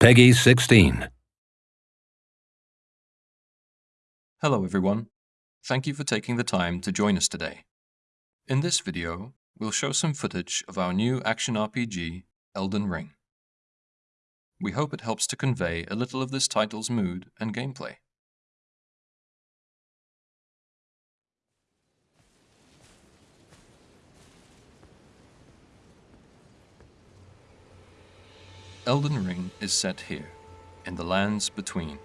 PEGI 16. Hello everyone. Thank you for taking the time to join us today. In this video, we'll show some footage of our new action RPG, Elden Ring. We hope it helps to convey a little of this title's mood and gameplay. Elden Ring is set here, in the lands between.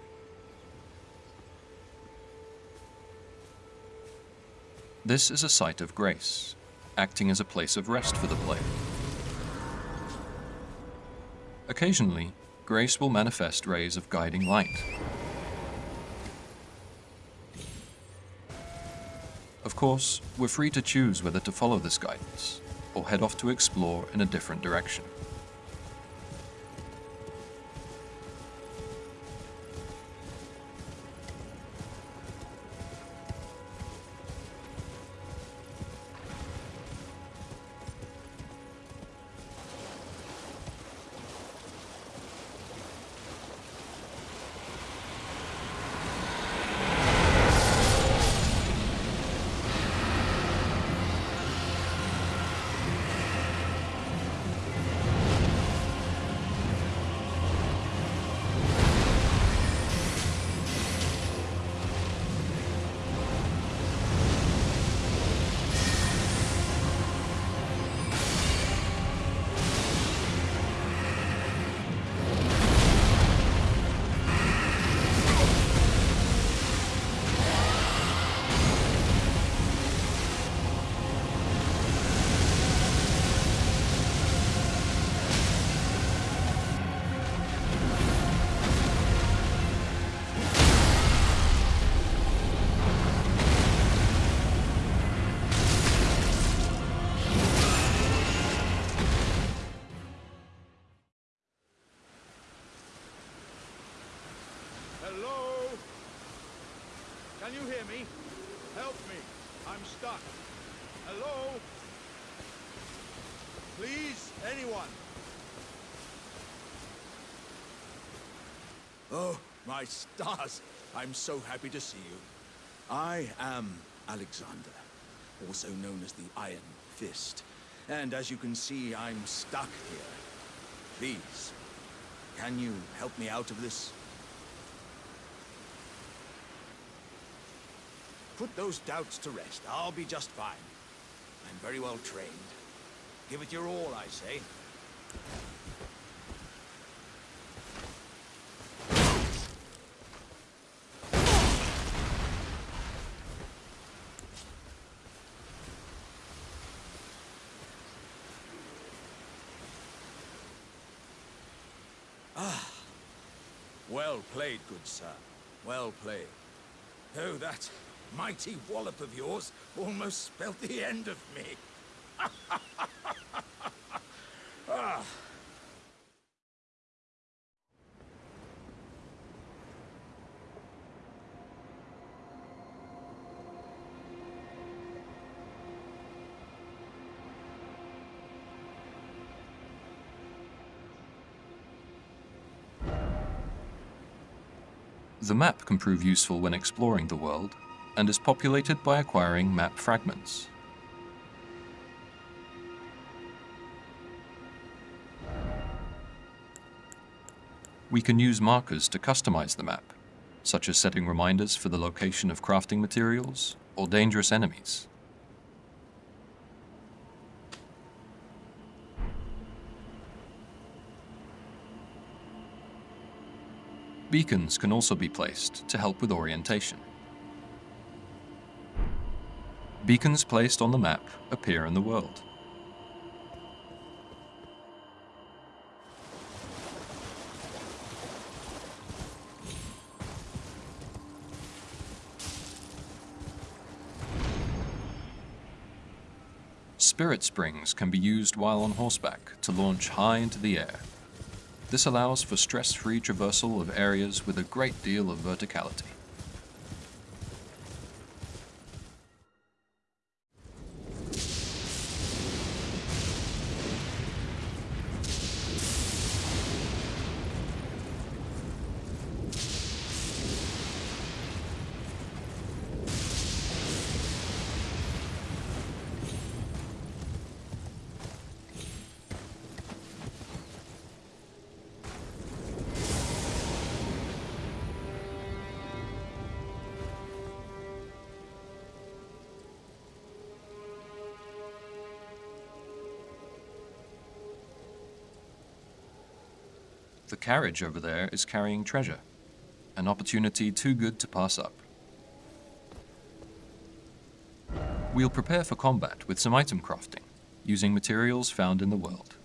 This is a site of grace, acting as a place of rest for the player. Occasionally, grace will manifest rays of guiding light. Of course, we're free to choose whether to follow this guidance, or head off to explore in a different direction. Me? Help me. I'm stuck. Hello? Please, anyone. Oh, my stars. I'm so happy to see you. I am Alexander, also known as the Iron Fist. And as you can see, I'm stuck here. Please, can you help me out of this? Put those doubts to rest. I'll be just fine. I'm very well trained. Give it your all, I say. Ah. Well played, good sir. Well played. Oh, that mighty wallop of yours almost spelt the end of me. ah. The map can prove useful when exploring the world, and is populated by acquiring map fragments. We can use markers to customize the map, such as setting reminders for the location of crafting materials or dangerous enemies. Beacons can also be placed to help with orientation. Beacons placed on the map appear in the world. Spirit springs can be used while on horseback to launch high into the air. This allows for stress-free traversal of areas with a great deal of verticality. The carriage over there is carrying treasure, an opportunity too good to pass up. We'll prepare for combat with some item crafting, using materials found in the world.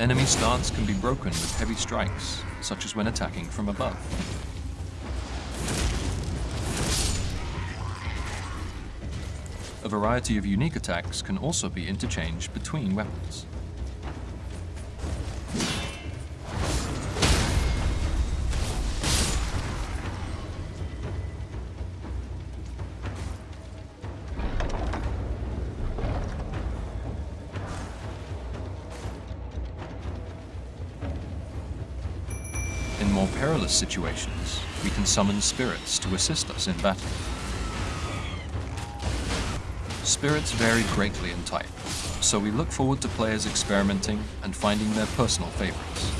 Enemy stance can be broken with heavy strikes, such as when attacking from above. A variety of unique attacks can also be interchanged between weapons. Perilous situations, we can summon spirits to assist us in battle. Spirits vary greatly in type, so we look forward to players experimenting and finding their personal favorites.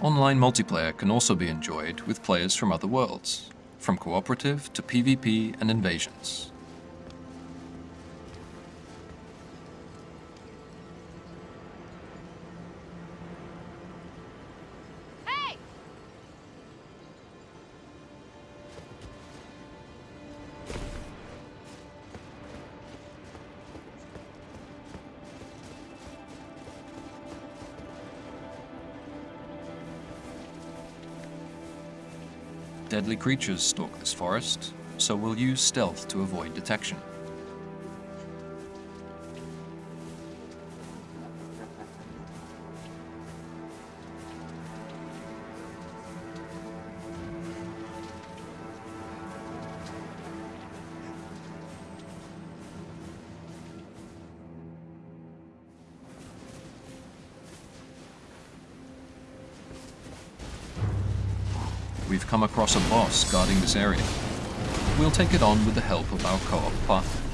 Online multiplayer can also be enjoyed with players from other worlds, from cooperative to PvP and invasions. Deadly creatures stalk this forest, so we'll use stealth to avoid detection. Come across a boss guarding this area. We'll take it on with the help of our co-op partner.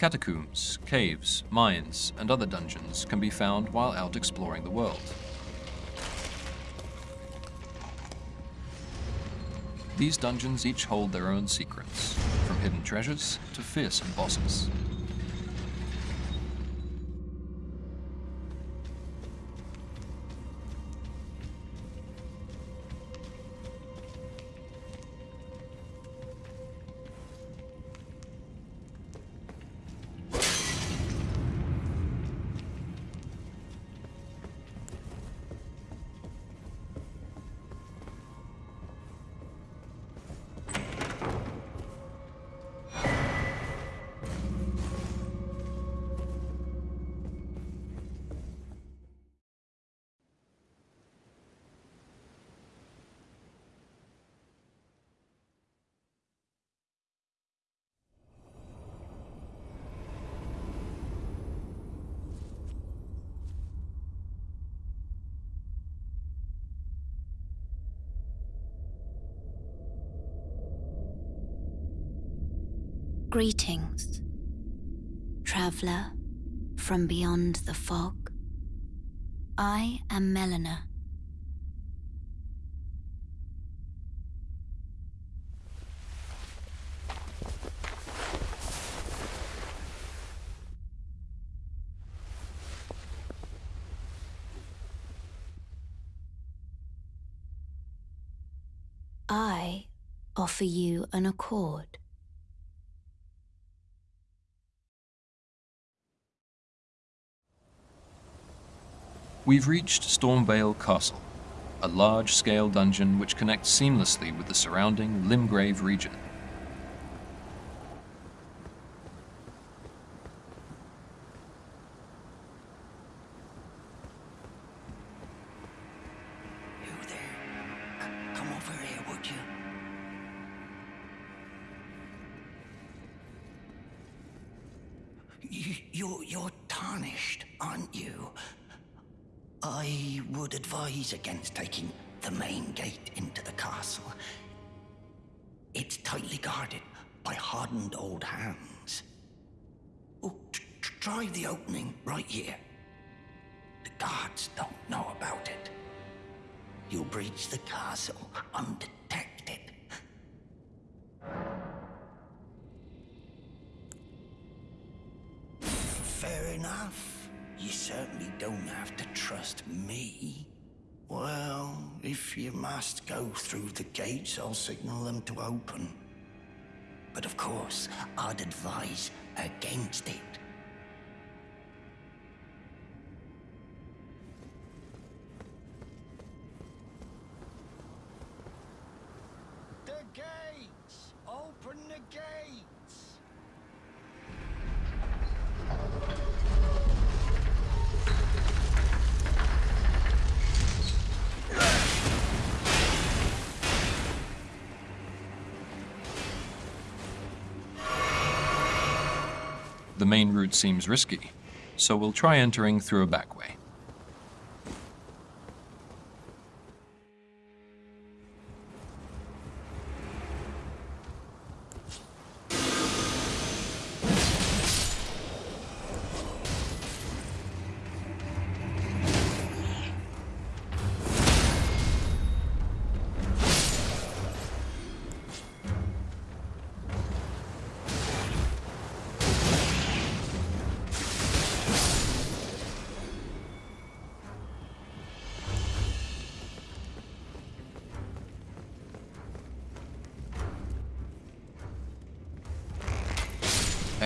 Catacombs, caves, mines, and other dungeons can be found while out exploring the world. These dungeons each hold their own secrets, from hidden treasures to fearsome bosses. Greetings, traveller from beyond the fog. I am Melina. I offer you an accord. We've reached Stormveil Castle, a large-scale dungeon which connects seamlessly with the surrounding Limgrave region. Would advise against taking the main gate into the castle. It's tightly guarded by hardened old hands. Oh, try the opening right here. The guards don't know about it. You'll breach the castle undetected. You certainly don't have to trust me. Well, if you must go through the gates, I'll signal them to open. But of course, I'd advise against it. The main route seems risky, so we'll try entering through a back way.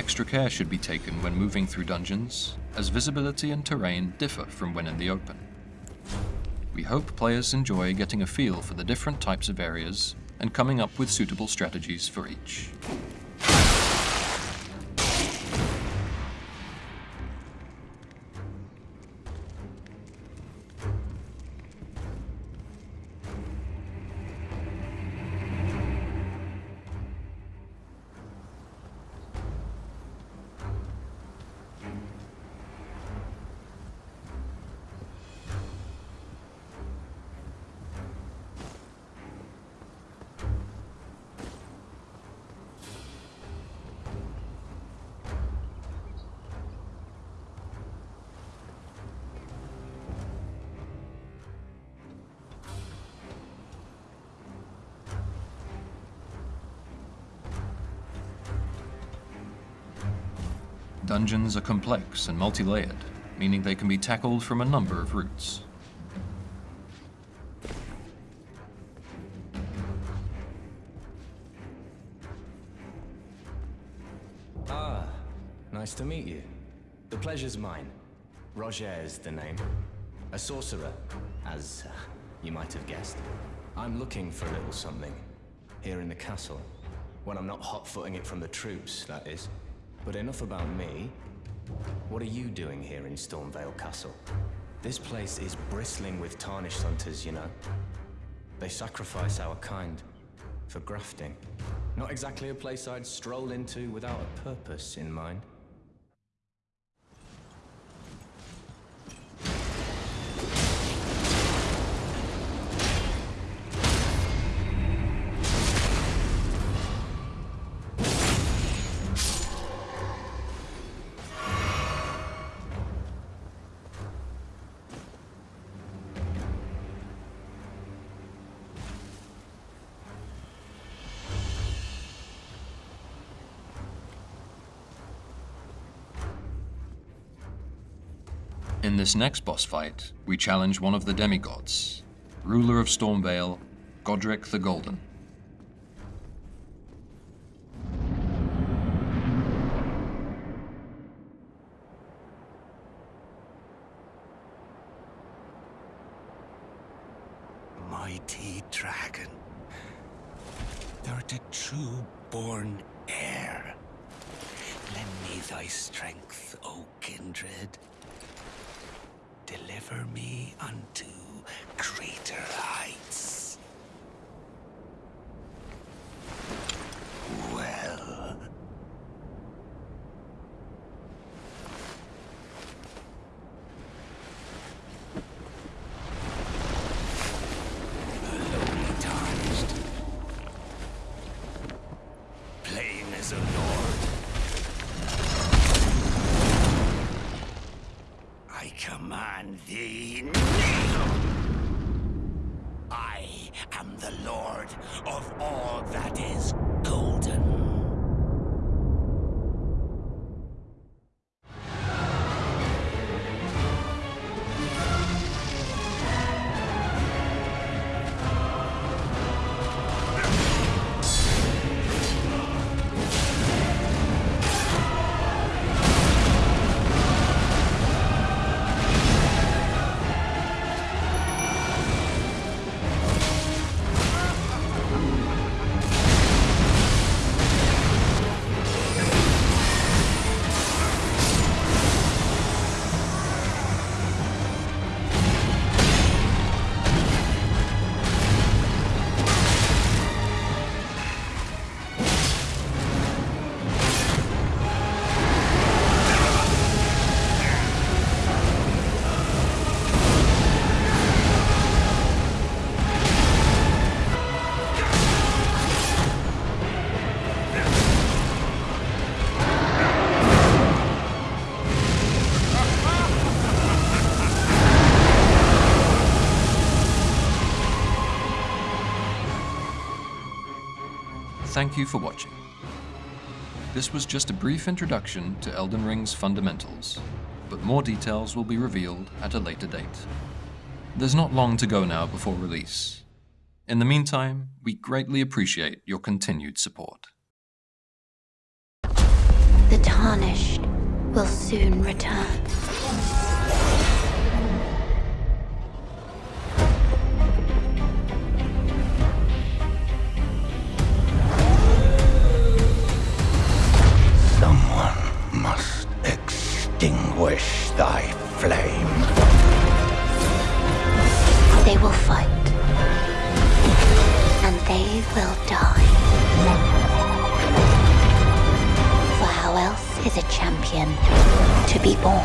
Extra care should be taken when moving through dungeons, as visibility and terrain differ from when in the open. We hope players enjoy getting a feel for the different types of areas and coming up with suitable strategies for each. Dungeons are complex and multi-layered, meaning they can be tackled from a number of routes. Ah, nice to meet you. The pleasure's mine. Rogier is the name. A sorcerer, as uh, you might have guessed. I'm looking for a little something here in the castle. When I'm not hot-footing it from the troops, that is. But enough about me. What are you doing here in Stormveil Castle? This place is bristling with tarnished hunters, you know. They sacrifice our kind for grafting. Not exactly a place I'd stroll into without a purpose in mind. In this next boss fight, we challenge one of the demigods, ruler of Stormveil, Godrick the Golden. Mighty dragon, thou'rt a true born heir. Lend me thy strength, O kindred. Deliver me unto greater heights. Well, the lowly tarnished. Plain as a lord. I I am the lord of all that is golden. Thank you for watching. This was just a brief introduction to Elden Ring's fundamentals, but more details will be revealed at a later date. There's not long to go now before release. In the meantime, we greatly appreciate your continued support. The Tarnished will soon return. Extinguish thy flame. They will fight. And they will die. For how else is a champion to be born?